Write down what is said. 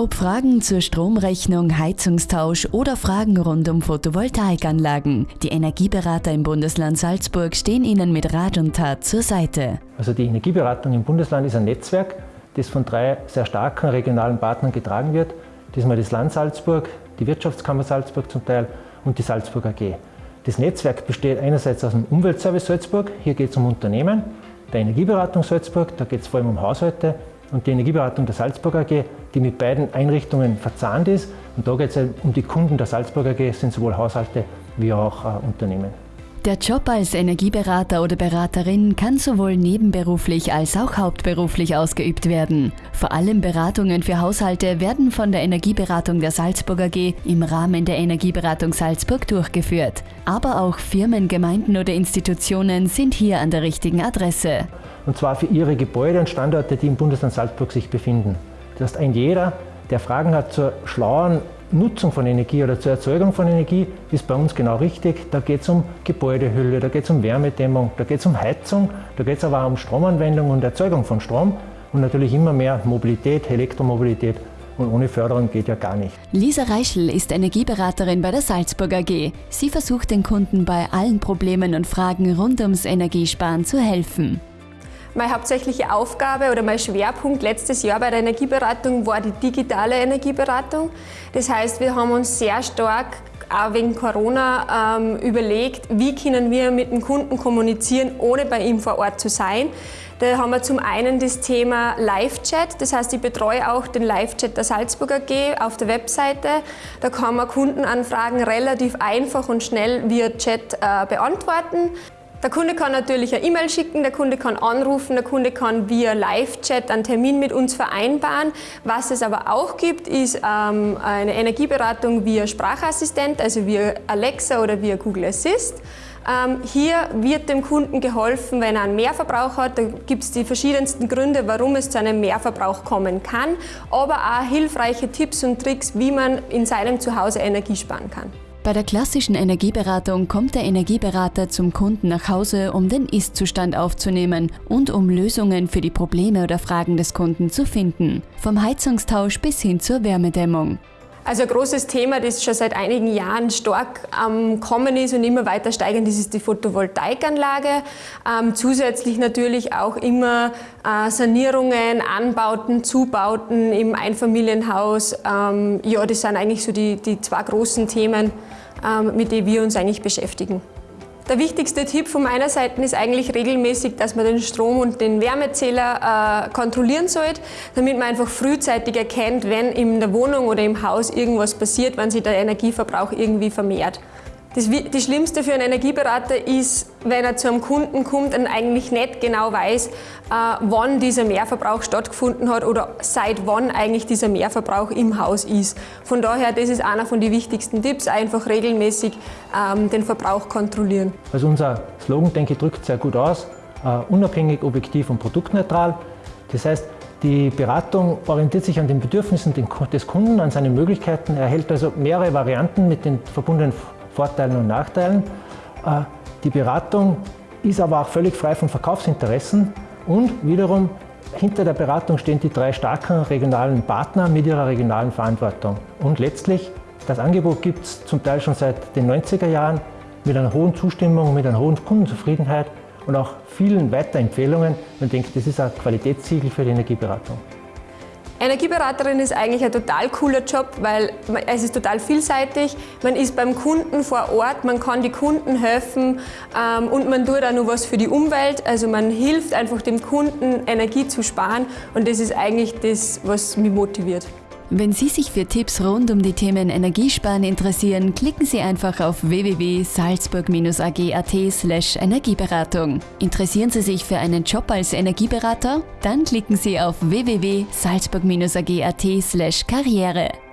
Ob Fragen zur Stromrechnung, Heizungstausch oder Fragen rund um Photovoltaikanlagen, die Energieberater im Bundesland Salzburg stehen Ihnen mit Rat und Tat zur Seite. Also die Energieberatung im Bundesland ist ein Netzwerk, das von drei sehr starken regionalen Partnern getragen wird. Diesmal das Land Salzburg, die Wirtschaftskammer Salzburg zum Teil und die Salzburg AG. Das Netzwerk besteht einerseits aus dem Umweltservice Salzburg, hier geht es um Unternehmen, der Energieberatung Salzburg, da geht es vor allem um Haushalte und die Energieberatung der Salzburg AG, die mit beiden Einrichtungen verzahnt ist. Und da geht es um die Kunden der Salzburg AG, sind sowohl Haushalte wie auch äh, Unternehmen. Der Job als Energieberater oder Beraterin kann sowohl nebenberuflich als auch hauptberuflich ausgeübt werden. Vor allem Beratungen für Haushalte werden von der Energieberatung der Salzburg AG im Rahmen der Energieberatung Salzburg durchgeführt. Aber auch Firmen, Gemeinden oder Institutionen sind hier an der richtigen Adresse. Und zwar für ihre Gebäude und Standorte, die im Bundesland Salzburg sich befinden. Das heißt, ein jeder, der Fragen hat zur schlauen Nutzung von Energie oder zur Erzeugung von Energie ist bei uns genau richtig. Da geht es um Gebäudehülle, da geht es um Wärmedämmung, da geht es um Heizung, da geht es aber auch um Stromanwendung und Erzeugung von Strom und natürlich immer mehr Mobilität, Elektromobilität und ohne Förderung geht ja gar nicht. Lisa Reichel ist Energieberaterin bei der Salzburg AG. Sie versucht den Kunden bei allen Problemen und Fragen rund ums Energiesparen zu helfen. Meine hauptsächliche Aufgabe oder mein Schwerpunkt letztes Jahr bei der Energieberatung war die digitale Energieberatung. Das heißt, wir haben uns sehr stark auch wegen Corona ähm, überlegt, wie können wir mit dem Kunden kommunizieren, ohne bei ihm vor Ort zu sein. Da haben wir zum einen das Thema Live-Chat, das heißt, ich betreue auch den Live-Chat der Salzburger AG auf der Webseite. Da kann man Kundenanfragen relativ einfach und schnell via Chat äh, beantworten. Der Kunde kann natürlich eine E-Mail schicken, der Kunde kann anrufen, der Kunde kann via Live-Chat einen Termin mit uns vereinbaren. Was es aber auch gibt, ist ähm, eine Energieberatung via Sprachassistent, also via Alexa oder via Google Assist. Ähm, hier wird dem Kunden geholfen, wenn er einen Mehrverbrauch hat. Da gibt es die verschiedensten Gründe, warum es zu einem Mehrverbrauch kommen kann, aber auch hilfreiche Tipps und Tricks, wie man in seinem Zuhause Energie sparen kann. Bei der klassischen Energieberatung kommt der Energieberater zum Kunden nach Hause, um den Ist-Zustand aufzunehmen und um Lösungen für die Probleme oder Fragen des Kunden zu finden. Vom Heizungstausch bis hin zur Wärmedämmung. Also ein großes Thema, das schon seit einigen Jahren stark am Kommen ist und immer weiter steigend, das ist die Photovoltaikanlage. Ähm, zusätzlich natürlich auch immer äh, Sanierungen, Anbauten, Zubauten im Einfamilienhaus. Ähm, ja, das sind eigentlich so die, die zwei großen Themen, ähm, mit denen wir uns eigentlich beschäftigen. Der wichtigste Tipp von meiner Seite ist eigentlich regelmäßig, dass man den Strom- und den Wärmezähler äh, kontrollieren sollte, damit man einfach frühzeitig erkennt, wenn in der Wohnung oder im Haus irgendwas passiert, wenn sich der Energieverbrauch irgendwie vermehrt. Das, das, Schlimmste für einen Energieberater ist, wenn er zu einem Kunden kommt und eigentlich nicht genau weiß, äh, wann dieser Mehrverbrauch stattgefunden hat oder seit wann eigentlich dieser Mehrverbrauch im Haus ist. Von daher, das ist einer von den wichtigsten Tipps, einfach regelmäßig ähm, den Verbrauch kontrollieren. Also unser Slogan, denke ich, drückt sehr gut aus, uh, unabhängig, objektiv und produktneutral. Das heißt, die Beratung orientiert sich an den Bedürfnissen des Kunden, an seinen Möglichkeiten. Er erhält also mehrere Varianten mit den verbundenen Vorteilen und Nachteilen. Äh, die Beratung ist aber auch völlig frei von Verkaufsinteressen und wiederum hinter der Beratung stehen die drei starken regionalen Partner mit ihrer regionalen Verantwortung. Und letztlich, das Angebot gibt es zum Teil schon seit den 90er Jahren mit einer hohen Zustimmung, mit einer hohen Kundenzufriedenheit und auch vielen Weiterempfehlungen. Man denkt, das ist ein Qualitätssiegel für die Energieberatung. Energieberaterin ist eigentlich ein total cooler Job, weil es ist total vielseitig. Man ist beim Kunden vor Ort, man kann die Kunden helfen ähm, und man tut auch noch was für die Umwelt. Also man hilft einfach dem Kunden, Energie zu sparen und das ist eigentlich das, was mich motiviert. Wenn Sie sich für Tipps rund um die Themen Energiesparen interessieren, klicken Sie einfach auf www.salzburg-ag.at Energieberatung. Interessieren Sie sich für einen Job als Energieberater? Dann klicken Sie auf www.salzburg-ag.at Karriere.